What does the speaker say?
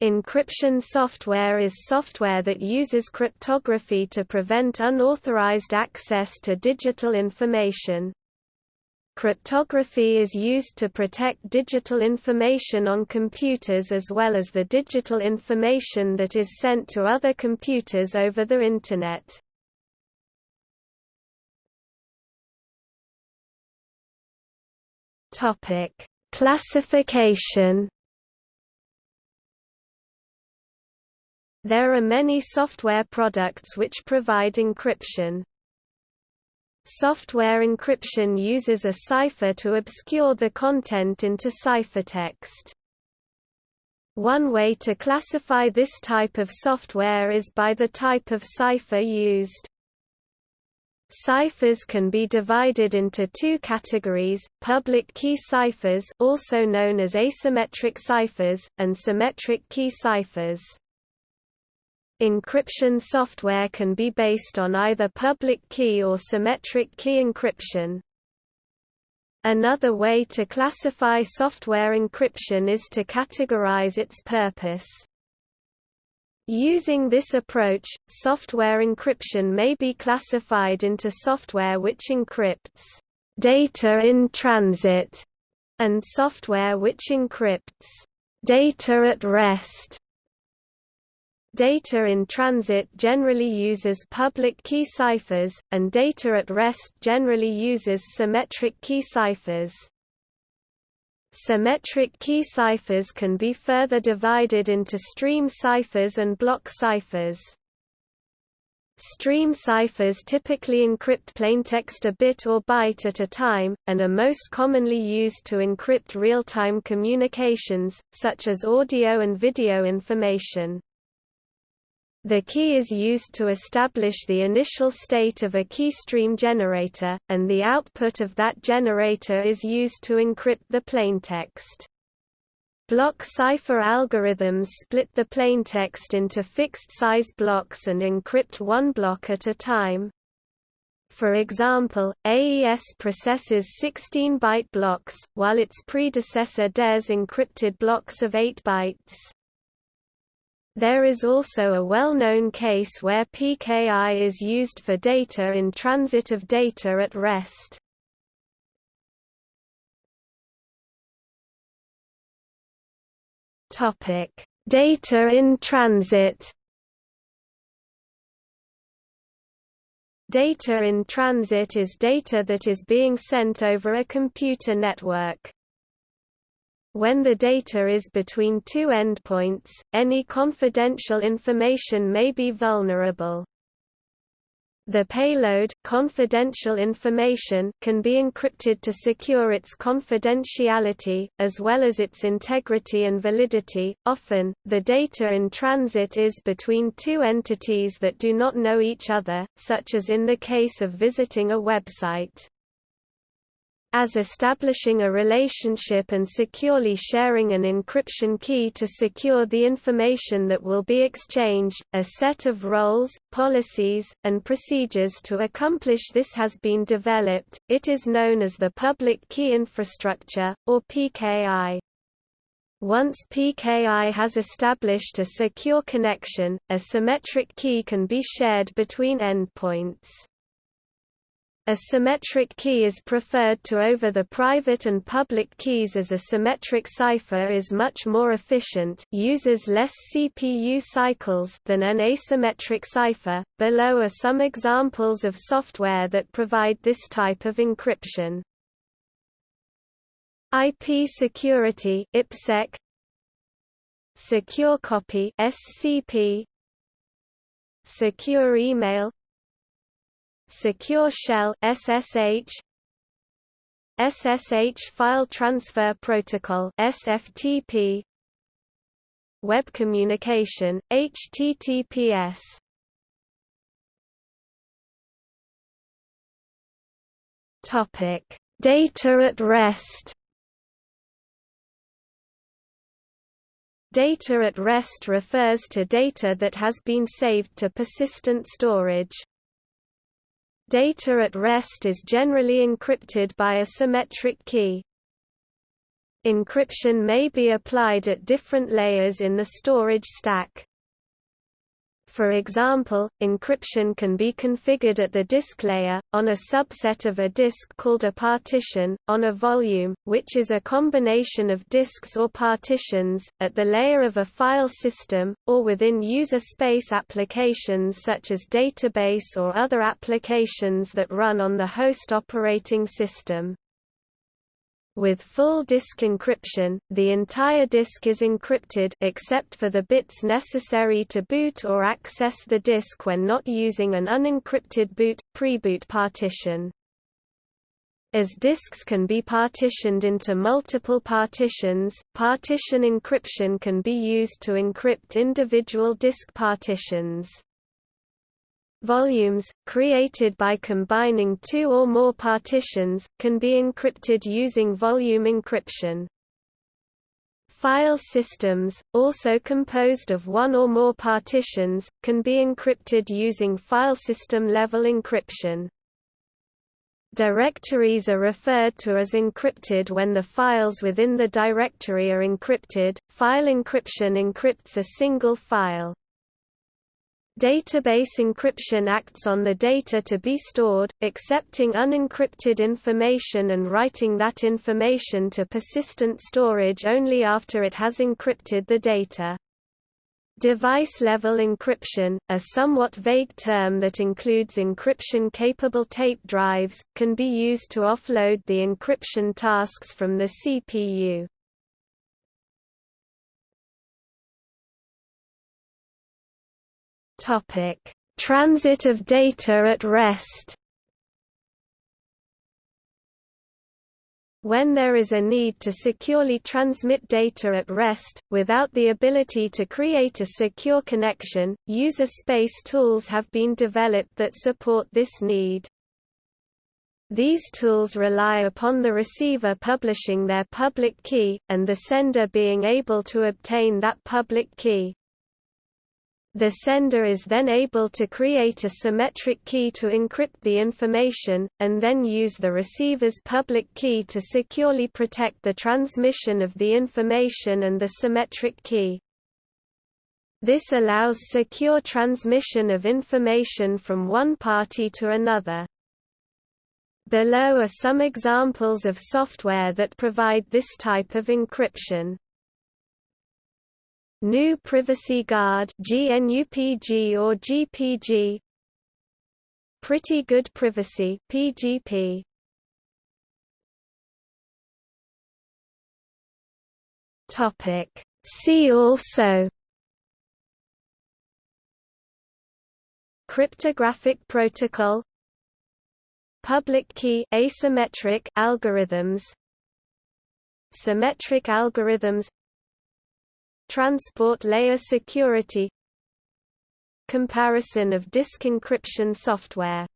Encryption software is software that uses cryptography to prevent unauthorized access to digital information. Cryptography is used to protect digital information on computers as well as the digital information that is sent to other computers over the Internet. Classification There are many software products which provide encryption. Software encryption uses a cipher to obscure the content into ciphertext. One way to classify this type of software is by the type of cipher used. Ciphers can be divided into two categories, public key ciphers also known as asymmetric ciphers, and symmetric key ciphers. Encryption software can be based on either public key or symmetric key encryption. Another way to classify software encryption is to categorize its purpose. Using this approach, software encryption may be classified into software which encrypts data in transit and software which encrypts data at rest. Data in transit generally uses public key ciphers, and data at rest generally uses symmetric key ciphers. Symmetric key ciphers can be further divided into stream ciphers and block ciphers. Stream ciphers typically encrypt plaintext a bit or byte at a time, and are most commonly used to encrypt real-time communications, such as audio and video information. The key is used to establish the initial state of a keystream generator, and the output of that generator is used to encrypt the plaintext. Block cipher algorithms split the plaintext into fixed-size blocks and encrypt one block at a time. For example, AES processes 16-byte blocks, while its predecessor DES encrypted blocks of 8 bytes. There is also a well-known case where PKI is used for data in transit of data at rest. Topic: Data in transit. Data in transit is data that is being sent over a computer network. When the data is between two endpoints, any confidential information may be vulnerable. The payload, confidential information, can be encrypted to secure its confidentiality, as well as its integrity and validity. Often, the data in transit is between two entities that do not know each other, such as in the case of visiting a website as establishing a relationship and securely sharing an encryption key to secure the information that will be exchanged. A set of roles, policies, and procedures to accomplish this has been developed. It is known as the Public Key Infrastructure, or PKI. Once PKI has established a secure connection, a symmetric key can be shared between endpoints. A symmetric key is preferred to over the private and public keys as a symmetric cipher is much more efficient uses less CPU cycles than an asymmetric cipher. Below are some examples of software that provide this type of encryption. IP security IPsec Secure copy SCP Secure email Secure Shell SSH SSH File Transfer Protocol SFTP Web communication HTTPS Topic. Data at rest. Data at rest refers to data that has been saved to persistent storage. Data at rest is generally encrypted by a symmetric key. Encryption may be applied at different layers in the storage stack. For example, encryption can be configured at the disk layer, on a subset of a disk called a partition, on a volume, which is a combination of disks or partitions, at the layer of a file system, or within user space applications such as database or other applications that run on the host operating system. With full disk encryption, the entire disk is encrypted except for the bits necessary to boot or access the disk when not using an unencrypted boot pre-boot partition. As disks can be partitioned into multiple partitions, partition encryption can be used to encrypt individual disk partitions. Volumes, created by combining two or more partitions, can be encrypted using volume encryption. File systems, also composed of one or more partitions, can be encrypted using file system level encryption. Directories are referred to as encrypted when the files within the directory are encrypted. File encryption encrypts a single file. Database encryption acts on the data to be stored, accepting unencrypted information and writing that information to persistent storage only after it has encrypted the data. Device-level encryption, a somewhat vague term that includes encryption-capable tape drives, can be used to offload the encryption tasks from the CPU. Topic: Transit of data at rest. When there is a need to securely transmit data at rest, without the ability to create a secure connection, user space tools have been developed that support this need. These tools rely upon the receiver publishing their public key, and the sender being able to obtain that public key. The sender is then able to create a symmetric key to encrypt the information, and then use the receiver's public key to securely protect the transmission of the information and the symmetric key. This allows secure transmission of information from one party to another. Below are some examples of software that provide this type of encryption. GNU Privacy Guard GNUPG or GPG Pretty Good Privacy PGP Topic. See also. Cryptographic protocol. Public key asymmetric algorithms. Symmetric algorithms Transport layer security Comparison of disk encryption software